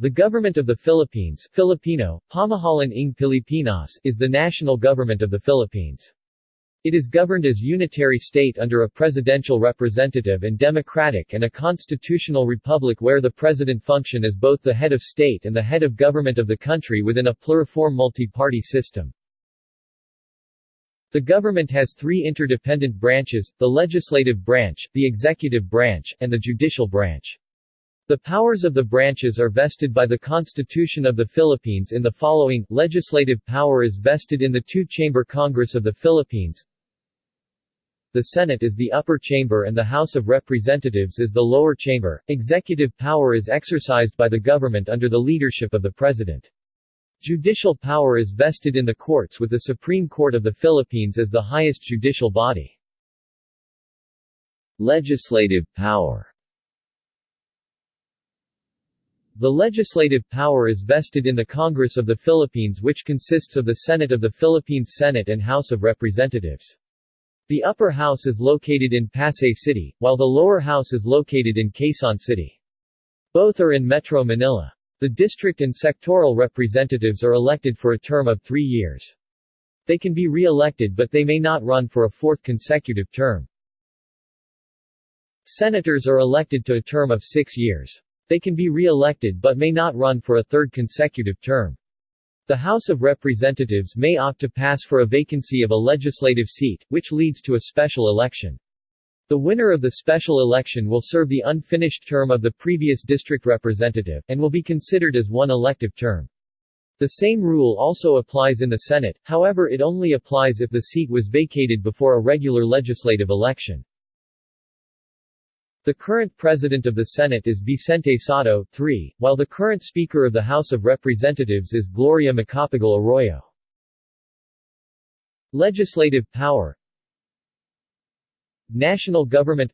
The Government of the Philippines Filipino, Pamahalaan ng Pilipinas is the national government of the Philippines. It is governed as a unitary state under a presidential representative and democratic and a constitutional republic where the president function as both the head of state and the head of government of the country within a pluriform multi-party system. The government has three interdependent branches, the legislative branch, the executive branch, and the judicial branch. The powers of the branches are vested by the Constitution of the Philippines in the following, legislative power is vested in the two-chamber Congress of the Philippines. The Senate is the upper chamber and the House of Representatives is the lower chamber. Executive power is exercised by the government under the leadership of the President. Judicial power is vested in the courts with the Supreme Court of the Philippines as the highest judicial body. Legislative power the legislative power is vested in the Congress of the Philippines which consists of the Senate of the Philippines Senate and House of Representatives. The upper house is located in Pasay City, while the lower house is located in Quezon City. Both are in Metro Manila. The district and sectoral representatives are elected for a term of three years. They can be re-elected but they may not run for a fourth consecutive term. Senators are elected to a term of six years. They can be re-elected but may not run for a third consecutive term. The House of Representatives may opt to pass for a vacancy of a legislative seat, which leads to a special election. The winner of the special election will serve the unfinished term of the previous district representative, and will be considered as one elective term. The same rule also applies in the Senate, however it only applies if the seat was vacated before a regular legislative election. The current President of the Senate is Vicente Sotto, 3, while the current Speaker of the House of Representatives is Gloria Macapagal Arroyo. Legislative power. National Government.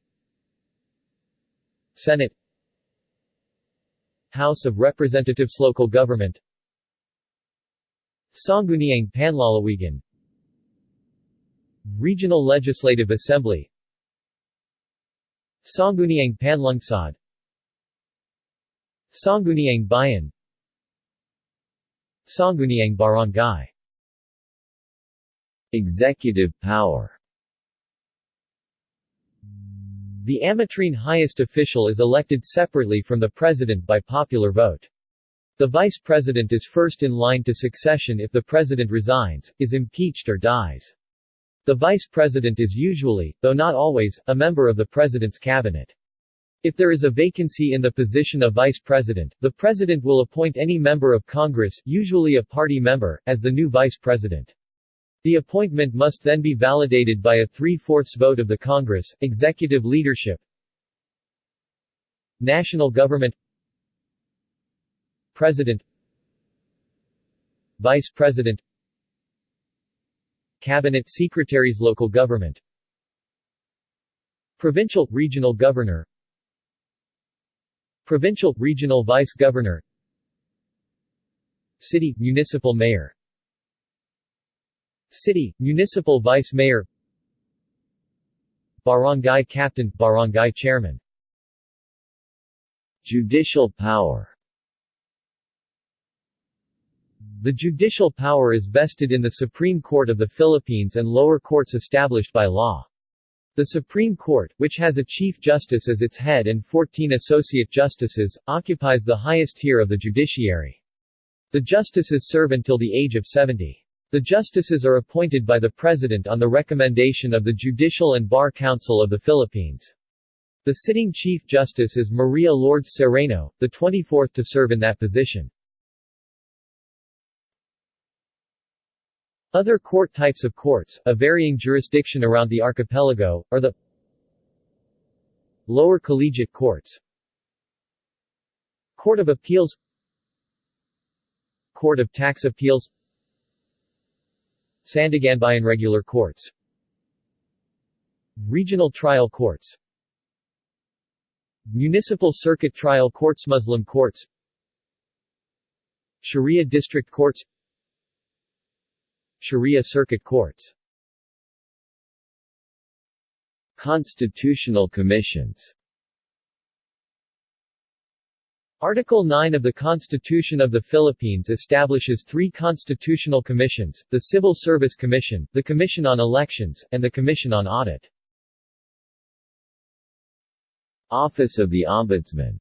Senate. House of Representatives Local Government. Sangguniang Panlalawigan. Regional Legislative Assembly Sangguniang Panlungsod Sangguniang Bayan Sangguniang Barangay Executive power The Amatrine highest official is elected separately from the president by popular vote. The vice president is first in line to succession if the president resigns, is impeached or dies. The vice president is usually, though not always, a member of the president's cabinet. If there is a vacancy in the position of vice president, the president will appoint any member of Congress, usually a party member, as the new vice president. The appointment must then be validated by a three-fourths vote of the Congress, executive leadership, national government, president, vice president, Cabinet Secretaries Local Government. Provincial, Regional Governor. Provincial, Regional Vice Governor. City, Municipal Mayor. City, Municipal Vice Mayor. Barangay Captain, Barangay Chairman. Judicial power the judicial power is vested in the Supreme Court of the Philippines and lower courts established by law. The Supreme Court, which has a Chief Justice as its head and 14 Associate Justices, occupies the highest tier of the judiciary. The justices serve until the age of 70. The justices are appointed by the President on the recommendation of the Judicial and Bar Council of the Philippines. The sitting Chief Justice is Maria Lourdes Sereno, the 24th to serve in that position. Other court types of courts, of varying jurisdiction around the archipelago, are the Lower Collegiate Courts Court of Appeals Court of Tax Appeals Sandiganbayan Regular Courts Regional Trial Courts Municipal Circuit Trial Courts Muslim Courts Sharia District Courts Sharia circuit courts. Constitutional commissions. Article 9 of the Constitution of the Philippines establishes three constitutional commissions, the Civil Service Commission, the Commission on Elections, and the Commission on Audit. Office of the Ombudsman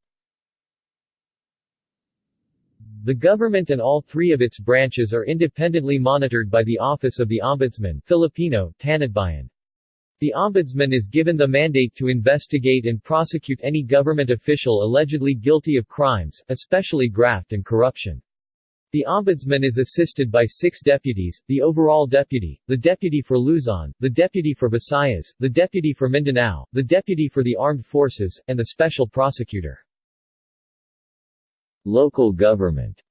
The government and all three of its branches are independently monitored by the Office of the Ombudsman Filipino, Tanodbayan. The Ombudsman is given the mandate to investigate and prosecute any government official allegedly guilty of crimes, especially graft and corruption. The Ombudsman is assisted by six deputies, the overall deputy, the deputy for Luzon, the deputy for Visayas, the deputy for Mindanao, the deputy for the armed forces, and the special prosecutor. Local government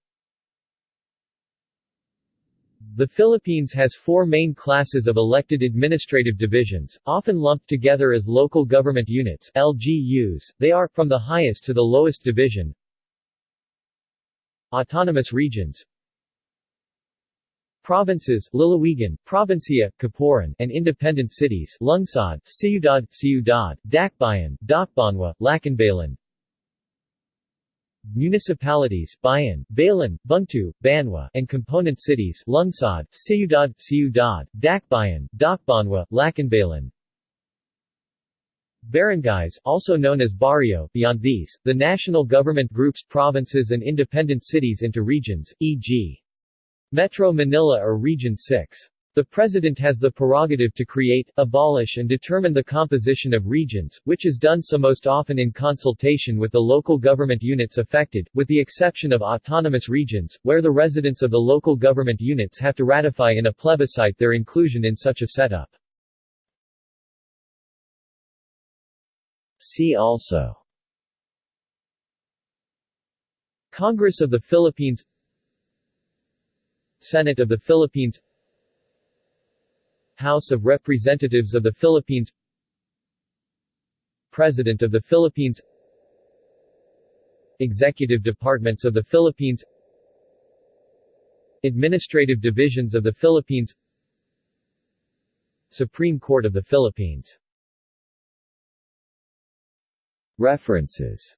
The Philippines has four main classes of elected administrative divisions, often lumped together as local government units LGUs. They are, from the highest to the lowest division, Autonomous regions Provinces Lalawigan, Provincia, Caporan, and independent cities Lungsod, Ciudad, Ciudad, Dakbayan, Dakbanwa, Lacanbayan Municipalities Bayan, Balan, Bungtu, Banwa, and component cities Lungsod, Ciudad, Ciudad, Dakbayan, Dakbanwa, Lacanbayan Barangays, also known as barrio, beyond these, the national government groups provinces and independent cities into regions, e.g. Metro Manila or Region 6. The President has the prerogative to create, abolish and determine the composition of regions, which is done so most often in consultation with the local government units affected, with the exception of autonomous regions, where the residents of the local government units have to ratify in a plebiscite their inclusion in such a setup. See also Congress of the Philippines Senate of the Philippines House of Representatives of the Philippines. President of the Philippines. Executive Departments of the Philippines. Administrative Divisions of the Philippines. Supreme Court of the Philippines. References